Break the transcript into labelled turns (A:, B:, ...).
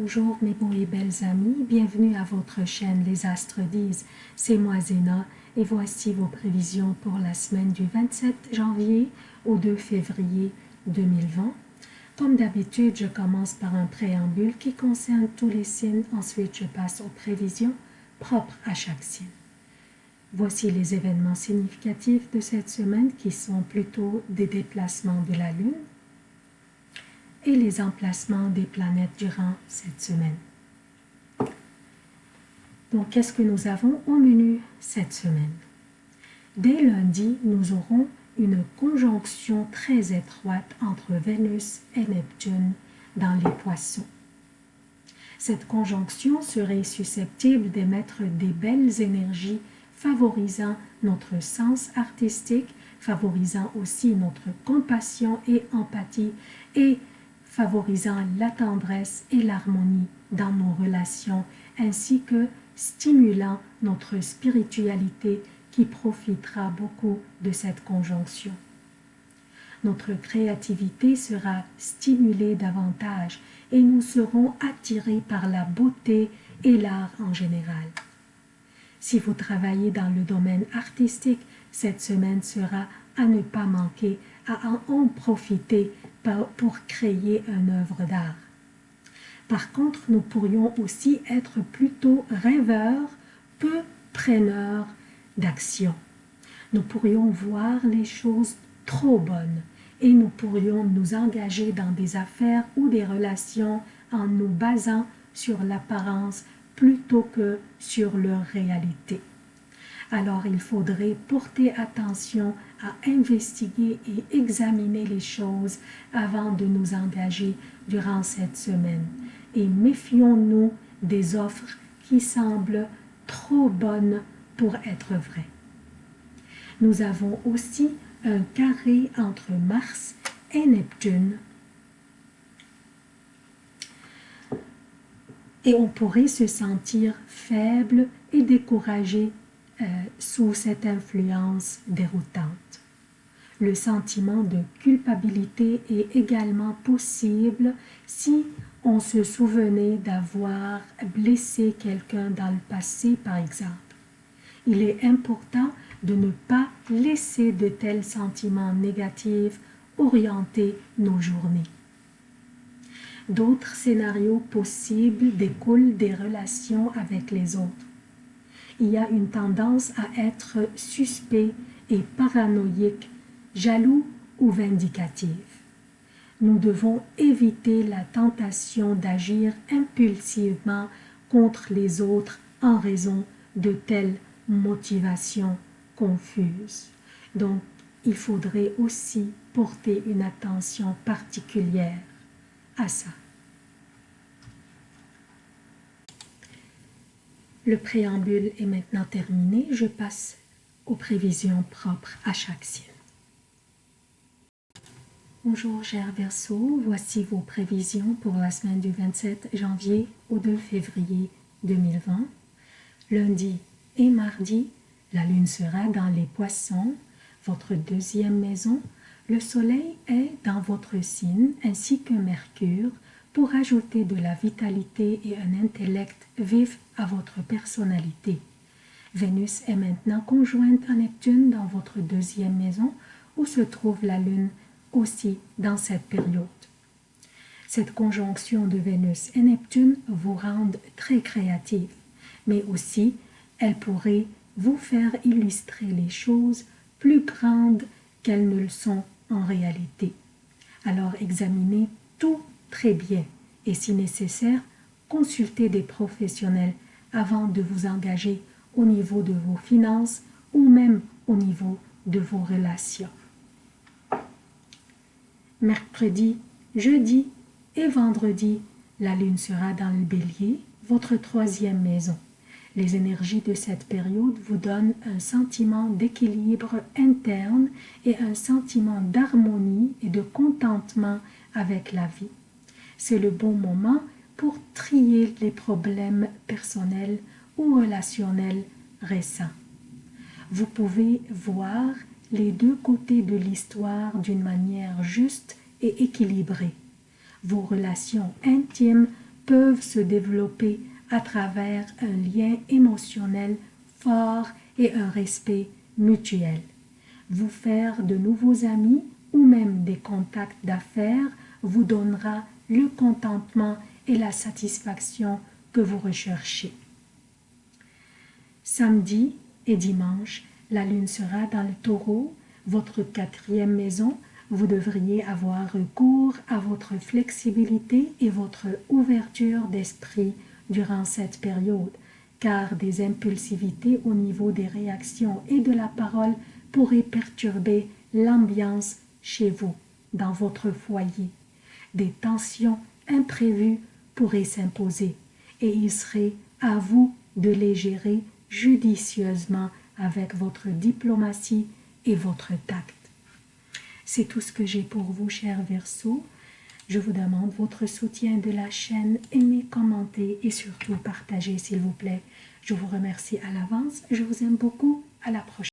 A: Bonjour mes beaux et belles amis, bienvenue à votre chaîne Les Astres disent, c'est moi Zéna et voici vos prévisions pour la semaine du 27 janvier au 2 février 2020. Comme d'habitude, je commence par un préambule qui concerne tous les signes, ensuite je passe aux prévisions propres à chaque signe. Voici les événements significatifs de cette semaine qui sont plutôt des déplacements de la Lune, et les emplacements des planètes durant cette semaine. Donc, qu'est-ce que nous avons au menu cette semaine? Dès lundi, nous aurons une conjonction très étroite entre Vénus et Neptune dans les poissons. Cette conjonction serait susceptible d'émettre des belles énergies favorisant notre sens artistique, favorisant aussi notre compassion et empathie et favorisant la tendresse et l'harmonie dans nos relations, ainsi que stimulant notre spiritualité qui profitera beaucoup de cette conjonction. Notre créativité sera stimulée davantage et nous serons attirés par la beauté et l'art en général. Si vous travaillez dans le domaine artistique, cette semaine sera à ne pas manquer, à en profiter pour créer une œuvre d'art. Par contre, nous pourrions aussi être plutôt rêveurs, peu preneurs d'action. Nous pourrions voir les choses trop bonnes et nous pourrions nous engager dans des affaires ou des relations en nous basant sur l'apparence plutôt que sur leur réalité alors il faudrait porter attention à investiguer et examiner les choses avant de nous engager durant cette semaine. Et méfions-nous des offres qui semblent trop bonnes pour être vraies. Nous avons aussi un carré entre Mars et Neptune. Et on pourrait se sentir faible et découragé euh, sous cette influence déroutante. Le sentiment de culpabilité est également possible si on se souvenait d'avoir blessé quelqu'un dans le passé, par exemple. Il est important de ne pas laisser de tels sentiments négatifs orienter nos journées. D'autres scénarios possibles découlent des relations avec les autres il y a une tendance à être suspect et paranoïque, jaloux ou vindicatif. Nous devons éviter la tentation d'agir impulsivement contre les autres en raison de telles motivations confuses. Donc, il faudrait aussi porter une attention particulière à ça. Le préambule est maintenant terminé. Je passe aux prévisions propres à chaque signe. Bonjour cher Verseau, voici vos prévisions pour la semaine du 27 janvier au 2 février 2020. Lundi et mardi, la lune sera dans les poissons, votre deuxième maison. Le soleil est dans votre signe ainsi que Mercure, pour ajouter de la vitalité et un intellect vif à votre personnalité. Vénus est maintenant conjointe à Neptune dans votre deuxième maison où se trouve la Lune aussi dans cette période. Cette conjonction de Vénus et Neptune vous rend très créatif, mais aussi elle pourrait vous faire illustrer les choses plus grandes qu'elles ne le sont en réalité. Alors examinez tout très bien et si nécessaire, consultez des professionnels avant de vous engager au niveau de vos finances ou même au niveau de vos relations. Mercredi, jeudi et vendredi, la lune sera dans le bélier, votre troisième maison. Les énergies de cette période vous donnent un sentiment d'équilibre interne et un sentiment d'harmonie et de contentement avec la vie c'est le bon moment pour trier les problèmes personnels ou relationnels récents. Vous pouvez voir les deux côtés de l'histoire d'une manière juste et équilibrée. Vos relations intimes peuvent se développer à travers un lien émotionnel fort et un respect mutuel. Vous faire de nouveaux amis ou même des contacts d'affaires vous donnera le contentement et la satisfaction que vous recherchez. Samedi et dimanche, la lune sera dans le taureau, votre quatrième maison. Vous devriez avoir recours à votre flexibilité et votre ouverture d'esprit durant cette période, car des impulsivités au niveau des réactions et de la parole pourraient perturber l'ambiance chez vous, dans votre foyer. Des tensions imprévues pourraient s'imposer et il serait à vous de les gérer judicieusement avec votre diplomatie et votre tact. C'est tout ce que j'ai pour vous, chers Verseaux. Je vous demande votre soutien de la chaîne, aimez, commentez et surtout partagez s'il vous plaît. Je vous remercie à l'avance, je vous aime beaucoup, à la prochaine.